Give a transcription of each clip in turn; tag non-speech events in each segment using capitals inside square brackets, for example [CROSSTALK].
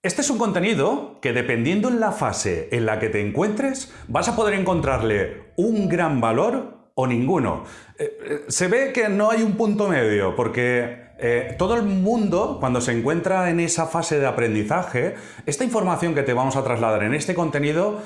Este es un contenido que dependiendo en la fase en la que te encuentres, vas a poder encontrarle un gran valor o ninguno. Eh, eh, se ve que no hay un punto medio, porque eh, todo el mundo, cuando se encuentra en esa fase de aprendizaje, esta información que te vamos a trasladar en este contenido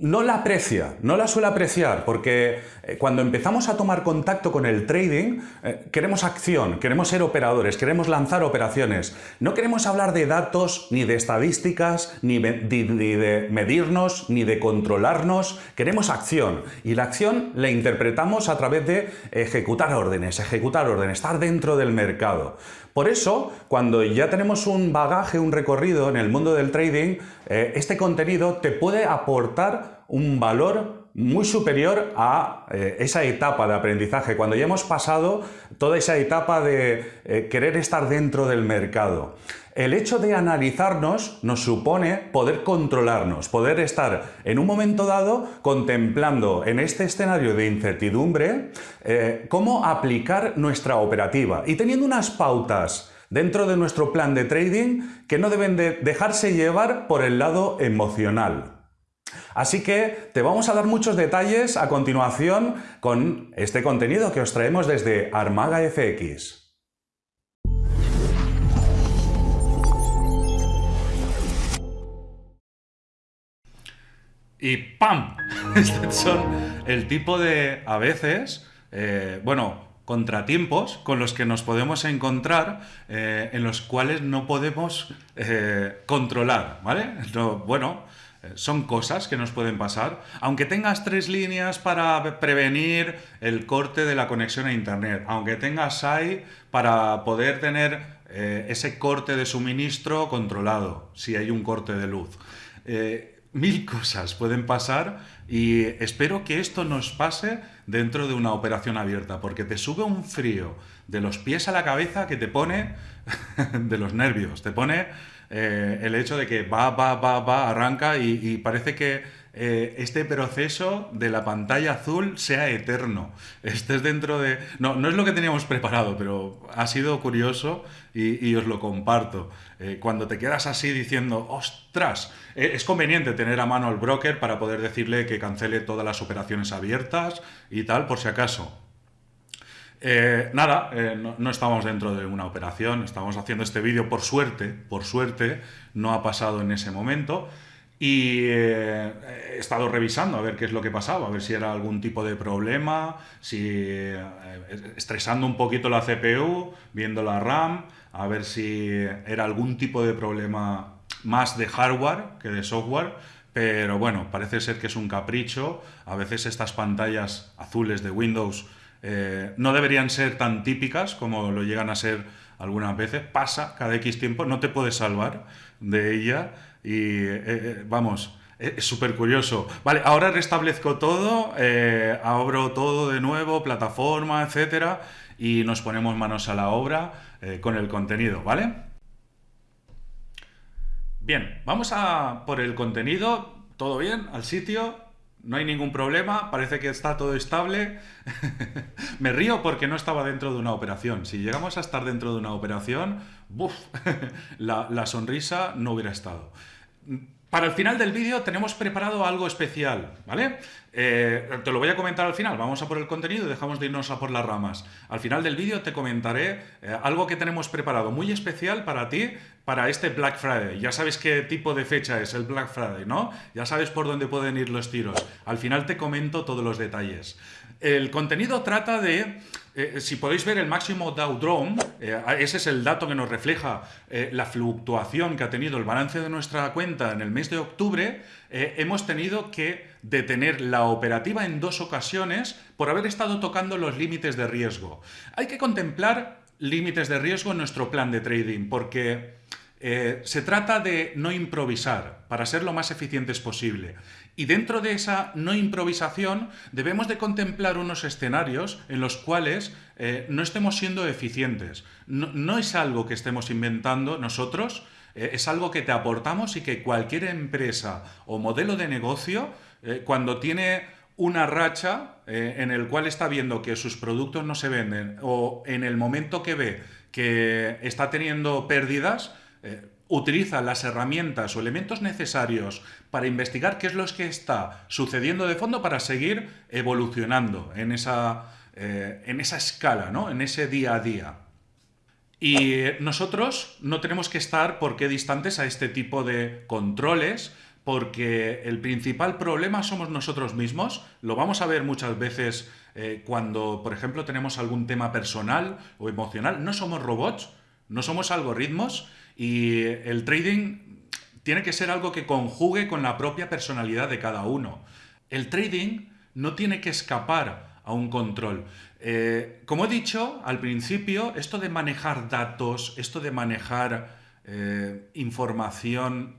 no la aprecia, no la suele apreciar, porque eh, cuando empezamos a tomar contacto con el trading, eh, queremos acción, queremos ser operadores, queremos lanzar operaciones. No queremos hablar de datos, ni de estadísticas, ni de medirnos, ni de controlarnos. Queremos acción. Y la acción la interpretamos a través de ejecutar órdenes, ejecutar órdenes, estar dentro del mercado. Por eso, cuando ya tenemos un bagaje, un recorrido en el mundo del trading, eh, este contenido te puede aportar un valor muy superior a eh, esa etapa de aprendizaje, cuando ya hemos pasado toda esa etapa de eh, querer estar dentro del mercado. El hecho de analizarnos nos supone poder controlarnos, poder estar en un momento dado contemplando en este escenario de incertidumbre eh, cómo aplicar nuestra operativa y teniendo unas pautas dentro de nuestro plan de trading que no deben de dejarse llevar por el lado emocional. Así que te vamos a dar muchos detalles a continuación con este contenido que os traemos desde Armaga FX. y ¡pam! [LAUGHS] Estos son el tipo de, a veces, eh, bueno, contratiempos con los que nos podemos encontrar eh, en los cuales no podemos eh, controlar, ¿vale? bueno, son cosas que nos pueden pasar. Aunque tengas tres líneas para prevenir el corte de la conexión a Internet, aunque tengas SAI para poder tener ese corte de suministro controlado, si hay un corte de luz mil [LAUGHS] cosas pueden pasar y espero que esto nos pase dentro de una operación abierta, porque te sube un frío de los pies a la cabeza que te pone [LAUGHS] de los nervios, te pone eh, el hecho de que va, va, va, va, arranca y parece que eh, este proceso de la pantalla azul sea eterno. [LAUGHS] Estés dentro de... No, no es lo que teníamos preparado, pero ha sido curioso y, os lo comparto. Eh, cuando te quedas así diciendo, ostras, es conveniente tener a mano al broker para poder decirle que cancele todas las operaciones abiertas y tal, por si acaso. Nada, no, no, estamos dentro de una operación, estamos haciendo este vídeo por suerte, por suerte, no ha pasado en ese momento, y eh, he estado revisando a ver qué es lo que pasaba, a ver si era algún tipo de problema, si eh, estresando un poquito la CPU, viendo la RAM, a ver si era algún tipo de problema más de hardware que de software, pero bueno, parece ser que es un capricho. A veces estas pantallas azules de Windows eh, no deberían ser tan típicas como lo llegan a ser algunas veces. Pasa cada X tiempo, no te puedes salvar de ella y eh, eh, vamos, es súper curioso. Vale, ahora restablezco todo, abro todo de nuevo, plataforma, etcétera, y nos ponemos manos a la obra con el contenido, ¿vale? Bien, vamos a por el contenido, todo bien, al sitio, no hay ningún problema, parece que está todo estable. [LAUGHS] Me río porque no estaba dentro de una operación. Si llegamos a estar dentro de una operación, ¡buf! [LAUGHS] la, la sonrisa no hubiera estado. Para el final del vídeo tenemos preparado algo especial, ¿vale? Eh, te lo voy a comentar al final, vamos a por el contenido y dejamos de irnos a por las ramas. Al final del vídeo te comentaré eh, algo que tenemos preparado muy especial para ti, para este Black Friday. Ya sabes qué tipo de fecha es el Black Friday, ¿no? Ya sabes por dónde pueden ir los tiros. Al final te comento todos los detalles. El contenido trata de eh, si podéis ver el máximo Dow Jones, eh, ese es el dato que nos refleja la fluctuación que ha tenido el balance de nuestra cuenta en el mes de octubre, hemos tenido que detener la operativa en dos ocasiones por haber estado tocando los límites de riesgo. Hay que contemplar límites de riesgo en nuestro plan de trading porque se trata de no improvisar para ser lo más eficientes posible. Y dentro de esa no improvisación debemos de contemplar unos escenarios en los cuales eh, no estemos siendo eficientes. No, es algo que estemos inventando nosotros, eh, es algo que te aportamos y que cualquier empresa o modelo de negocio, eh, cuando tiene una racha en el cual está viendo que sus productos no se venden o en el momento que ve que está teniendo pérdidas, eh, utiliza las herramientas o elementos necesarios para investigar qué es lo que está sucediendo de fondo para seguir evolucionando en esa, eh, en esa escala, ¿no? en ese día a día. Y nosotros no tenemos que estar por qué distantes a este tipo de controles, porque el principal problema somos nosotros mismos. Lo vamos a ver muchas veces eh, cuando, por ejemplo, tenemos algún tema personal o emocional. No somos robots, no somos algoritmos y el trading tiene que ser algo que conjugue con la propia personalidad de cada uno. El trading no tiene que escapar a un control. Eh, como he dicho al principio, esto de manejar datos, esto de manejar eh, información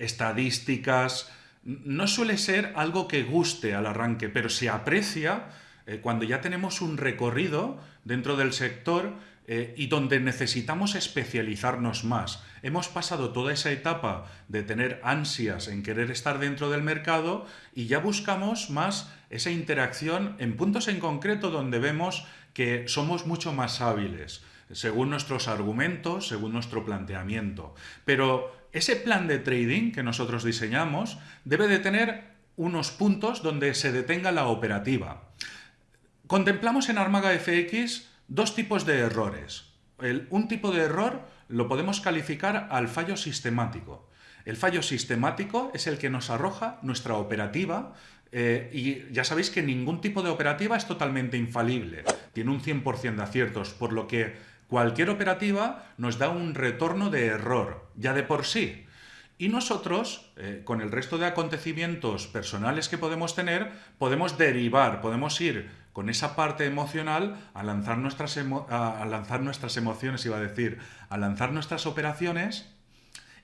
estadísticas, no suele ser algo que guste al arranque, pero se aprecia eh, cuando ya tenemos un recorrido dentro del sector eh, y donde necesitamos especializarnos más. Hemos pasado toda esa etapa de tener ansias en querer estar dentro del mercado y ya buscamos más esa interacción en puntos en concreto donde vemos que somos mucho más hábiles, según nuestros argumentos, según nuestro planteamiento. Pero ese plan de trading que nosotros diseñamos debe de tener unos puntos donde se detenga la operativa. Contemplamos en Armaga FX dos tipos de errores. un tipo de error lo podemos calificar al fallo sistemático. El fallo sistemático es el que nos arroja nuestra operativa eh, y ya sabéis que ningún tipo de operativa es totalmente infalible, tiene un 100% de aciertos, por lo que Cualquier operativa nos da un retorno de error, ya de por sí. Y nosotros, eh, con el resto de acontecimientos personales que podemos tener, podemos derivar, podemos ir con esa parte emocional a lanzar nuestras, a lanzar nuestras emociones, iba a decir, a lanzar nuestras operaciones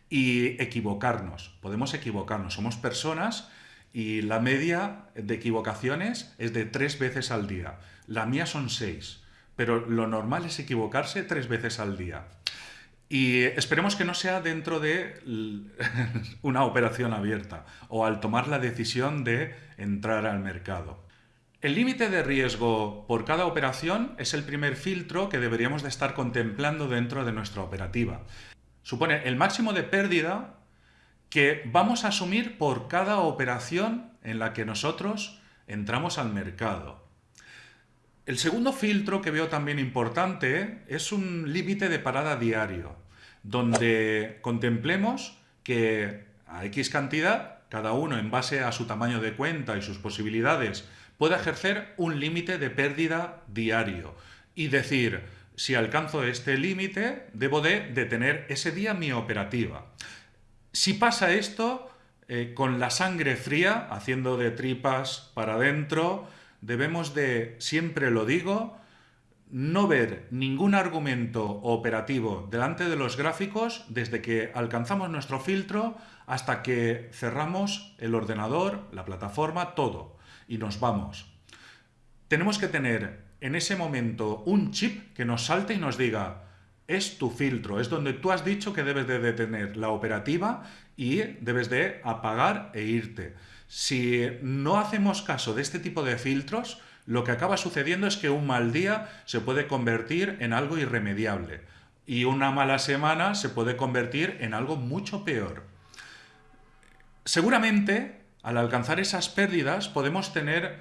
y equivocarnos. Podemos equivocarnos, somos personas y la media de equivocaciones es de tres veces al día. La mía son seis pero lo normal es equivocarse tres veces al día. Y esperemos que no sea dentro de [LAUGHS] una operación abierta o al tomar la decisión de entrar al mercado. El límite de riesgo por cada operación es el primer filtro que deberíamos de estar contemplando dentro de nuestra operativa. Supone el máximo de pérdida que vamos a asumir por cada operación en la que nosotros entramos al mercado. El segundo filtro que veo también importante es un límite de parada diario, donde contemplemos que a X cantidad, cada uno en base a su tamaño de cuenta y sus posibilidades, puede ejercer un límite de pérdida diario y decir, si alcanzo este límite, debo de detener ese día mi operativa. Si pasa esto, eh, con la sangre fría, haciendo de tripas para adentro, debemos de, siempre lo digo, no ver ningún argumento operativo delante de los gráficos desde que alcanzamos nuestro filtro hasta que cerramos el ordenador, la plataforma, todo, y nos vamos. Tenemos que tener en ese momento un chip que nos salte y nos diga, es tu filtro, es donde tú has dicho que debes de detener la operativa y debes de apagar e irte. Si no hacemos caso de este tipo de filtros, lo que acaba sucediendo es que un mal día se puede convertir en algo irremediable y una mala semana se puede convertir en algo mucho peor. Seguramente, al alcanzar esas pérdidas, podemos tener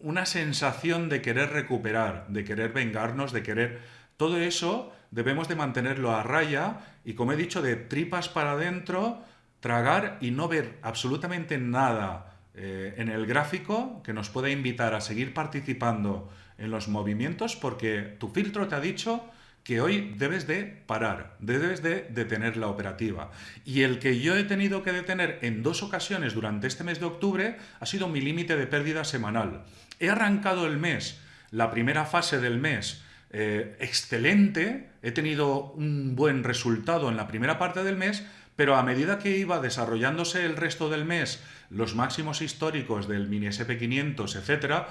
una sensación de querer recuperar, de querer vengarnos, de querer... Todo eso debemos de mantenerlo a raya y, como he dicho, de tripas para adentro, tragar y no ver absolutamente nada eh, en el gráfico que nos pueda invitar a seguir participando en los movimientos porque tu filtro te ha dicho que hoy debes de parar, debes de detener la operativa. Y el que yo he tenido que detener en dos ocasiones durante este mes de octubre ha sido mi límite de pérdida semanal. He arrancado el mes, la primera fase del mes, eh, excelente, he tenido un buen resultado en la primera parte del mes, pero a medida que iba desarrollándose el resto del mes, los máximos históricos del mini SP500, etc.,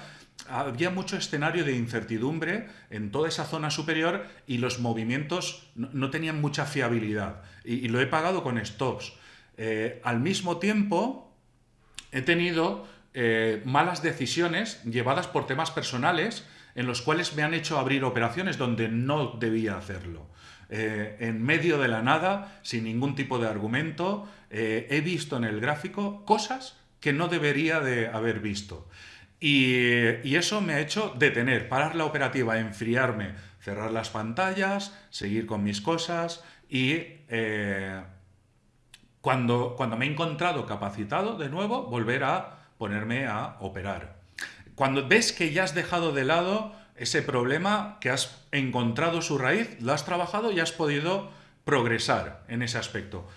había mucho escenario de incertidumbre en toda esa zona superior y los movimientos no, tenían mucha fiabilidad. Y, lo he pagado con stops. Eh, al mismo tiempo, he tenido eh, malas decisiones llevadas por temas personales en los cuales me han hecho abrir operaciones donde no debía hacerlo. Eh, en medio de la nada, sin ningún tipo de argumento, eh, he visto en el gráfico cosas que no debería de haber visto. Y, eso me ha hecho detener, parar la operativa, enfriarme, cerrar las pantallas, seguir con mis cosas y eh, cuando, cuando me he encontrado capacitado de nuevo, volver a ponerme a operar. Cuando ves que ya has dejado de lado ese problema, que has encontrado su raíz, lo has trabajado y has podido progresar en ese aspecto.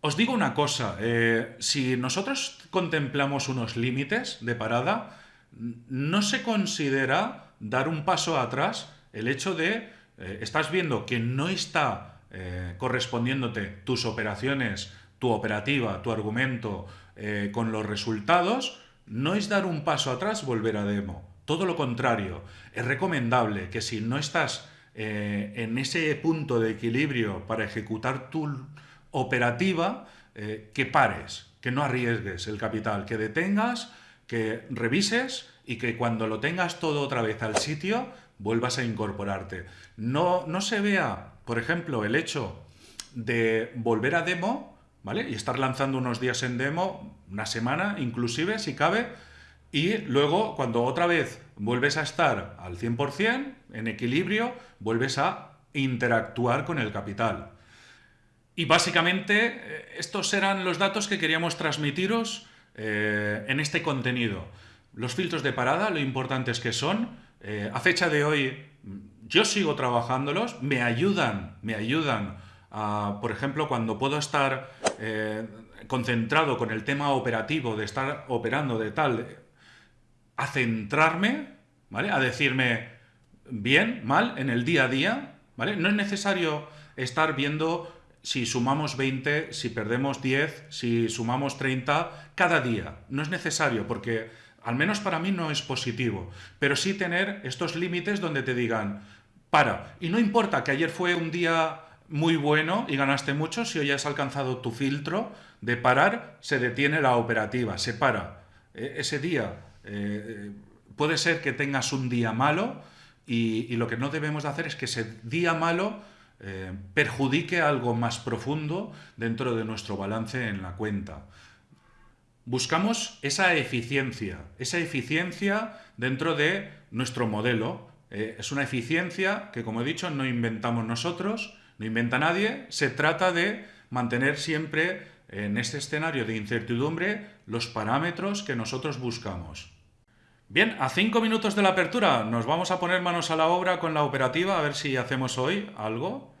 Os digo una cosa, eh, si nosotros contemplamos unos límites de parada, no se considera dar un paso atrás el hecho de, eh, estás viendo que no está eh, correspondiéndote tus operaciones, tu operativa, tu argumento con los resultados, no es dar un paso atrás volver a demo. Todo lo contrario, es recomendable que si no estás en ese punto de equilibrio para ejecutar tu operativa, eh, que pares, que no arriesgues el capital, que detengas, que revises y que cuando lo tengas todo otra vez al sitio, vuelvas a incorporarte. No, no se vea, por ejemplo, el hecho de volver a demo, ¿vale? Y estar lanzando unos días en demo, una semana inclusive, si cabe, y luego cuando otra vez vuelves a estar al 100%, en equilibrio, vuelves a interactuar con el capital. Y básicamente eh, estos eran los datos que queríamos transmitiros eh, en este contenido. Los filtros de parada, lo importantes que son. Eh, a fecha de hoy yo sigo trabajándolos, me ayudan, me ayudan a, por ejemplo, cuando puedo estar concentrado con el tema operativo, de estar operando de tal, a centrarme, ¿vale? A decirme bien, mal, en el día a día, ¿vale? No es necesario estar viendo si sumamos 20, si perdemos 10, si sumamos 30, cada día. No es necesario porque, al menos para mí, no es positivo. Pero sí tener estos límites donde te digan, para. Y no importa que ayer fue un día muy bueno y ganaste mucho, si hoy has alcanzado tu filtro de parar, se detiene la operativa, se para. E, ese día eh, puede ser que tengas un día malo y, lo que no debemos de hacer es que ese día malo eh, perjudique algo más profundo dentro de nuestro balance en la cuenta. Buscamos esa eficiencia, esa eficiencia dentro de nuestro modelo. Eh, es una eficiencia que, como he dicho, no inventamos nosotros, no inventa nadie. Se trata de mantener siempre en este escenario de incertidumbre los parámetros que nosotros buscamos. Bien, a cinco minutos de la apertura nos vamos a poner manos a la obra con la operativa a ver si hacemos hoy algo.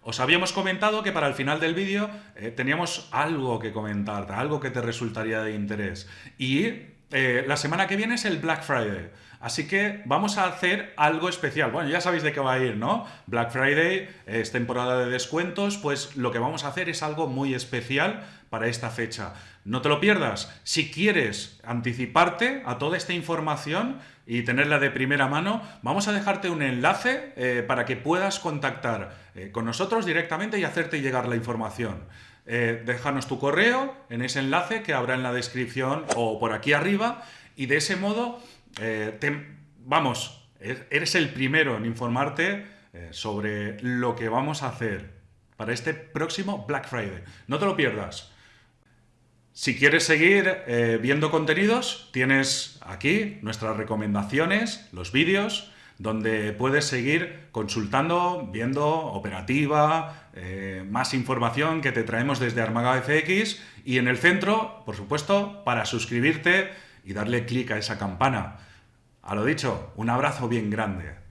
Os habíamos comentado que para el final del vídeo eh, teníamos algo que comentar, algo que te resultaría de interés. Y eh, la semana que viene es el Black Friday. Así que vamos a hacer algo especial. Bueno, ya sabéis de qué va a ir, ¿no? Black Friday es temporada de descuentos, pues lo que vamos a hacer es algo muy especial para esta fecha. No te lo pierdas. Si quieres anticiparte a toda esta información y tenerla de primera mano, vamos a dejarte un enlace eh, para que puedas contactar eh, con nosotros directamente y hacerte llegar la información. Eh, déjanos tu correo en ese enlace que habrá en la descripción o por aquí arriba y de ese modo, vamos, er-, eres el primero en informarte sobre lo que vamos a hacer para este próximo Black Friday. No te lo pierdas. Si quieres seguir eh, viendo contenidos, tienes aquí nuestras recomendaciones, los vídeos, donde puedes seguir consultando, viendo operativa, eh, más información que te traemos desde Armaga FX y en el centro, por supuesto, para suscribirte y darle clic a esa campana. A lo dicho, un abrazo bien grande.